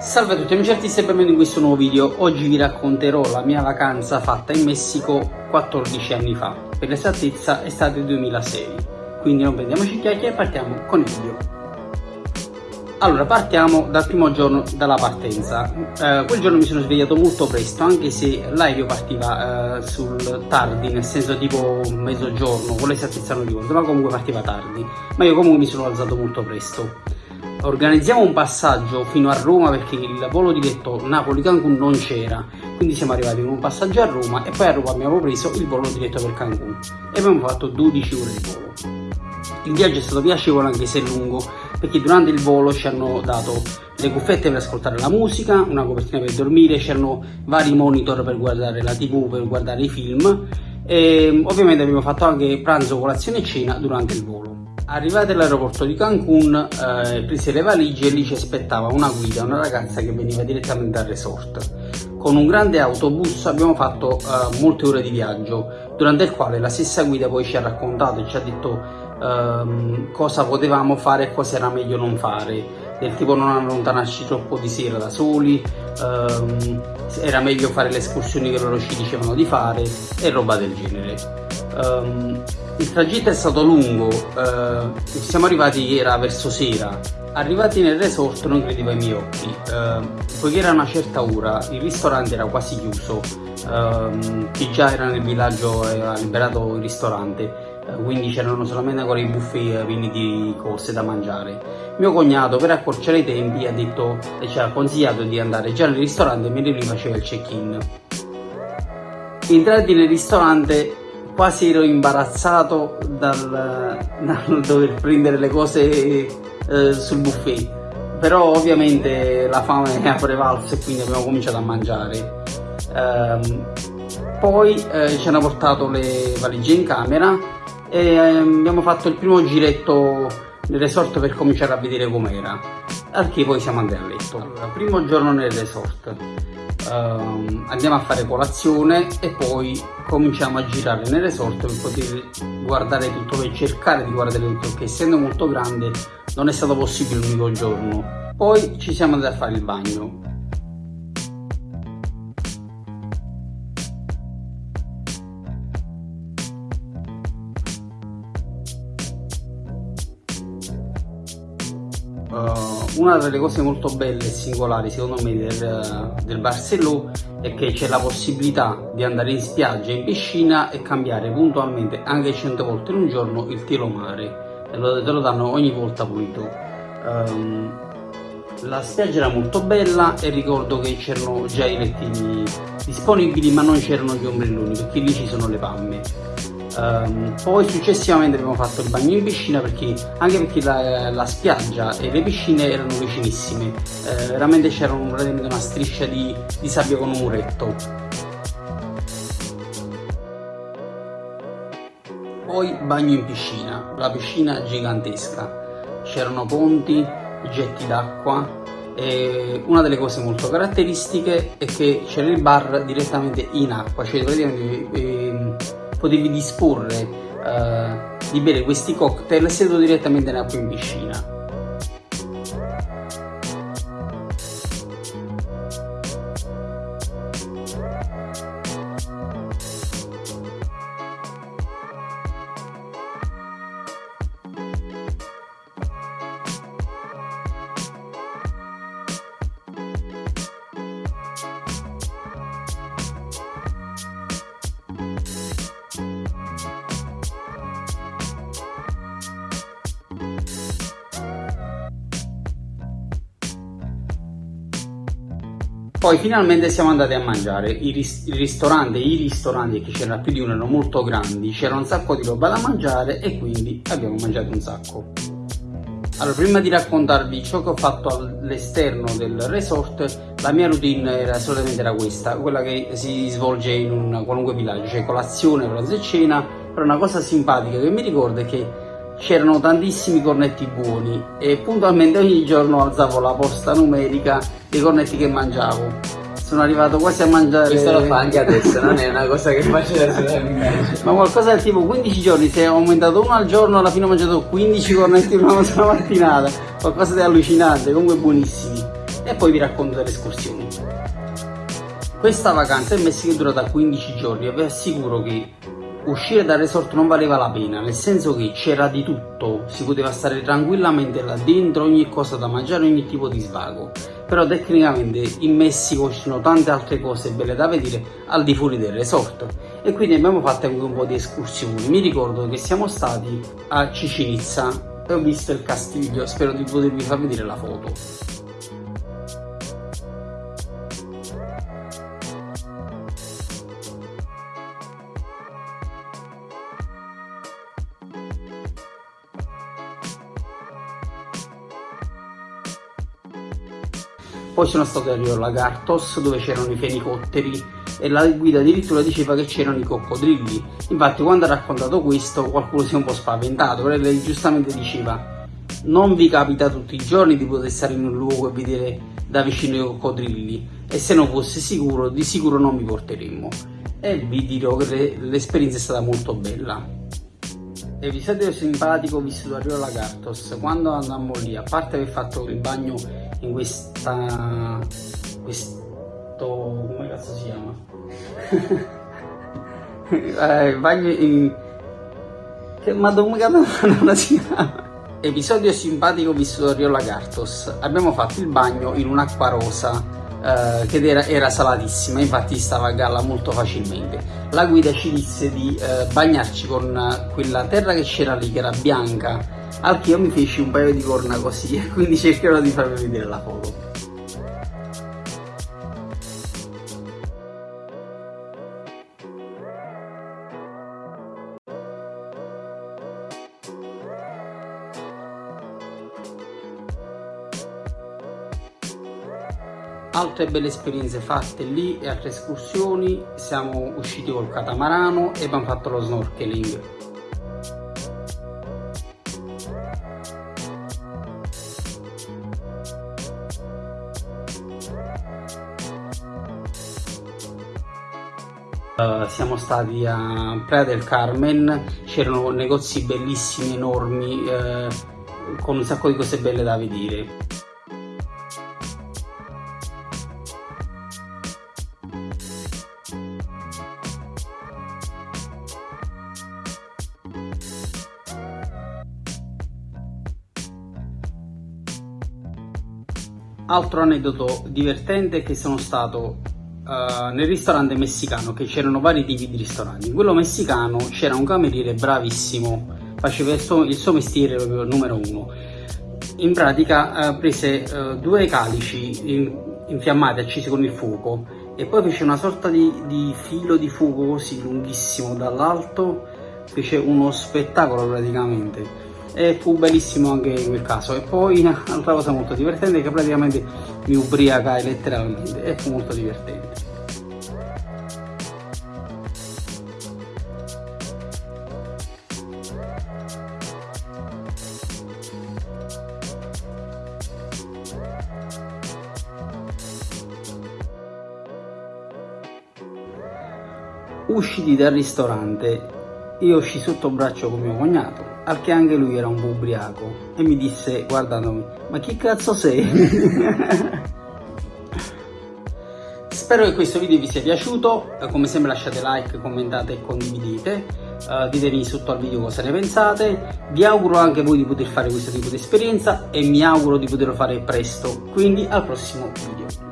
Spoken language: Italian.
Salve a tutti amici artisti e benvenuti in questo nuovo video. Oggi vi racconterò la mia vacanza fatta in Messico 14 anni fa. Per l'esattezza il 2006. Quindi non prendiamoci chiacchiere e partiamo con il video. Allora, partiamo dal primo giorno dalla partenza. Eh, quel giorno mi sono svegliato molto presto, anche se l'aereo partiva eh, sul tardi, nel senso tipo mezzogiorno, con l'esattezza non ricordo, ma comunque partiva tardi. Ma io comunque mi sono alzato molto presto organizziamo un passaggio fino a Roma perché il volo diretto Napoli-Cancun non c'era. Quindi siamo arrivati con un passaggio a Roma e poi a Roma abbiamo preso il volo diretto per Cancun. E abbiamo fatto 12 ore di volo. Il viaggio è stato piacevole anche se lungo perché durante il volo ci hanno dato le cuffiette per ascoltare la musica, una copertina per dormire, c'erano vari monitor per guardare la tv, per guardare i film. E ovviamente abbiamo fatto anche pranzo, colazione e cena durante il volo Arrivati all'aeroporto di Cancun, eh, prese le valigie e lì ci aspettava una guida, una ragazza che veniva direttamente dal resort. Con un grande autobus abbiamo fatto eh, molte ore di viaggio, durante il quale la stessa guida poi ci ha raccontato e ci ha detto ehm, cosa potevamo fare e cosa era meglio non fare del tipo non allontanarci troppo di sera da soli, ehm, era meglio fare le escursioni che loro ci dicevano di fare e roba del genere. Um, il tragitto è stato lungo, uh, siamo arrivati, era verso sera, arrivati nel resort non credevo ai miei occhi, uh, poiché era una certa ora, il ristorante era quasi chiuso, uh, chi già era nel villaggio aveva liberato il ristorante, eh, quindi c'erano solamente ancora i buffet pieni di cose da mangiare. Mio cognato per accorciare i tempi ha detto ci ha consigliato di andare già nel ristorante mentre lui faceva il check-in. Entrati nel ristorante quasi ero imbarazzato dal, dal dover prendere le cose eh, sul buffet. Però ovviamente la fame ha prevalso e quindi abbiamo cominciato a mangiare. Ehm, poi eh, ci hanno portato le valigie in camera e eh, abbiamo fatto il primo giretto nel resort per cominciare a vedere com'era al che poi siamo andati a letto allora, primo giorno nel resort uh, andiamo a fare colazione e poi cominciamo a girare nel resort per poter guardare tutto, per cercare di guardare tutto, perché essendo molto grande non è stato possibile l'unico giorno. Poi ci siamo andati a fare il bagno, Uh, una delle cose molto belle e singolari secondo me del, del Barcellona è che c'è la possibilità di andare in spiaggia, in piscina e cambiare puntualmente anche 100 volte in un giorno il tiro mare e lo, te lo danno ogni volta pulito. Um, la spiaggia era molto bella e ricordo che c'erano già i lettini disponibili ma non c'erano gli ombrelloni perché lì ci sono le palme Um, poi successivamente abbiamo fatto il bagno in piscina perché, anche perché la, la spiaggia e le piscine erano vicinissime, uh, veramente c'era un, una striscia di, di sabbia con un muretto. Poi bagno in piscina, la piscina gigantesca, c'erano ponti, getti d'acqua e una delle cose molto caratteristiche è che c'era il bar direttamente in acqua, cioè praticamente eh, potevi disporre uh, di bere questi cocktail seduto direttamente nell'acqua in piscina Poi finalmente siamo andati a mangiare, il, ris il ristorante, i ristoranti che c'erano più di uno erano molto grandi, c'era un sacco di roba da mangiare e quindi abbiamo mangiato un sacco. Allora, prima di raccontarvi ciò che ho fatto all'esterno del resort, la mia routine era solamente era questa, quella che si svolge in un qualunque villaggio, cioè colazione, pranzo e cena, però una cosa simpatica che mi ricordo è che c'erano tantissimi cornetti buoni e puntualmente ogni giorno alzavo la posta numerica dei cornetti che mangiavo. Sono arrivato quasi a mangiare questo lo fa anche adesso non è una cosa che faccio adesso ma qualcosa del tipo 15 giorni se ho aumentato uno al giorno alla fine ho mangiato 15 cornetti una mattinata. Qualcosa di allucinante comunque buonissimi. E poi vi racconto delle escursioni. Questa vacanza in Messico è durata 15 giorni e vi assicuro che uscire dal resort non valeva la pena, nel senso che c'era di tutto, si poteva stare tranquillamente là dentro, ogni cosa da mangiare, ogni tipo di svago. Però tecnicamente in Messico ci sono tante altre cose belle da vedere al di fuori del resort e quindi abbiamo fatto anche un po' di escursioni. Mi ricordo che siamo stati a Cicinizza e ho visto il castiglio, spero di potervi far vedere la foto. Poi sono stato a Rio Lagartos dove c'erano i fenicotteri e la guida addirittura diceva che c'erano i coccodrilli. Infatti quando ha raccontato questo qualcuno si è un po' spaventato però lei giustamente diceva non vi capita tutti i giorni di poter stare in un luogo e vedere da vicino i coccodrilli e se non fosse sicuro di sicuro non vi porteremmo. E vi dirò che l'esperienza è stata molto bella. Episodio simpatico vissuto a Rio Lagartos. Quando andammo lì a parte aver fatto il bagno in questa questo come cazzo si chiama? Eh, bagno in che ma come cazzo si chiama? Episodio simpatico vissuto a Rio Lagartos. Abbiamo fatto il bagno in un'acqua rosa eh, che era, era, salatissima infatti stava a galla molto facilmente. La guida ci disse di eh, bagnarci con quella terra che c'era lì che era bianca al io mi feci un paio di corna così e quindi cercherò di farvi vedere la foto. Altre belle esperienze fatte lì e altre escursioni. Siamo usciti col catamarano e abbiamo fatto lo snorkeling Uh, siamo stati a Praia del Carmen, c'erano negozi bellissimi, enormi, uh, con un sacco di cose belle da vedere. Altro aneddoto divertente è che sono stato uh, nel ristorante messicano, che c'erano vari tipi di ristoranti, in quello messicano c'era un cameriere bravissimo, faceva il suo, il suo mestiere proprio numero uno. In pratica uh, prese uh, due calici in, infiammati, accesi con il fuoco, e poi fece una sorta di, di filo di fuoco così lunghissimo dall'alto, fece uno spettacolo praticamente. E fu bellissimo anche in quel caso. E poi un'altra cosa molto divertente che praticamente mi ubriacai letteralmente e fu molto divertente usciti dal ristorante io uscì sotto braccio con mio cognato al che anche lui era un po' ubriaco e mi disse guardandomi ma chi cazzo sei? Spero che questo video vi sia piaciuto, come sempre lasciate like, commentate e condividete, uh, ditemi sotto al video cosa ne pensate, vi auguro anche voi di poter fare questo tipo di esperienza e mi auguro di poterlo fare presto, quindi al prossimo video.